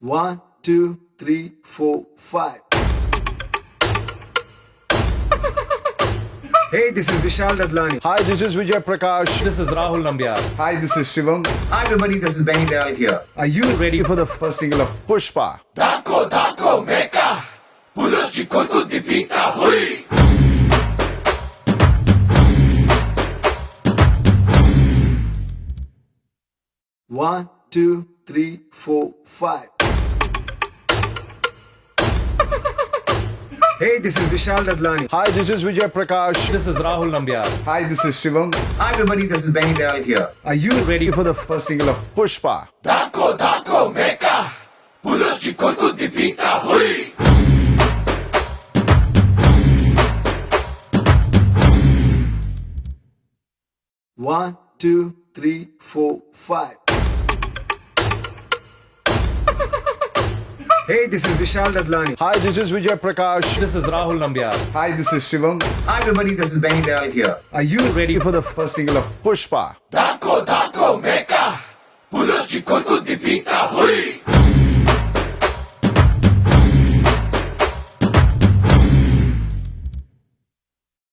One, two, three, four, five. Hey, this is Vishal Dadlani. Hi, this is Vijay Prakash. This is Rahul Nambiar. Hi, this is Shivam. Hi everybody, this is Benny Dayal here. Are you ready for the first single of Pushpa. Dako, dako, meka. Buluchi korku dipika hui. One, two, three, four, five. Hey, this is Vishal Dadlani. Hi, this is Vijay Prakash. This is Rahul Nambiar. Hi, this is Shivam. Hi everybody, this is Benny Dayal here. Are you ready for the first single of Pushpa. Dako, dako, meka. Buluchi korku dipika hui. One, two, three, four, five. Hey, this is Vishal Dadlani. Hi, this is Vijay Prakash. This is Rahul Nambiar. Hi, this is Shivam. Hi everybody, this is Benny Dayal here. Are you ready for the first single of Pushpa. Dako, dako, meka. Buluchi korku dipika hui.